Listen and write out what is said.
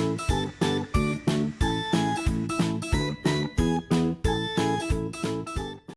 ん?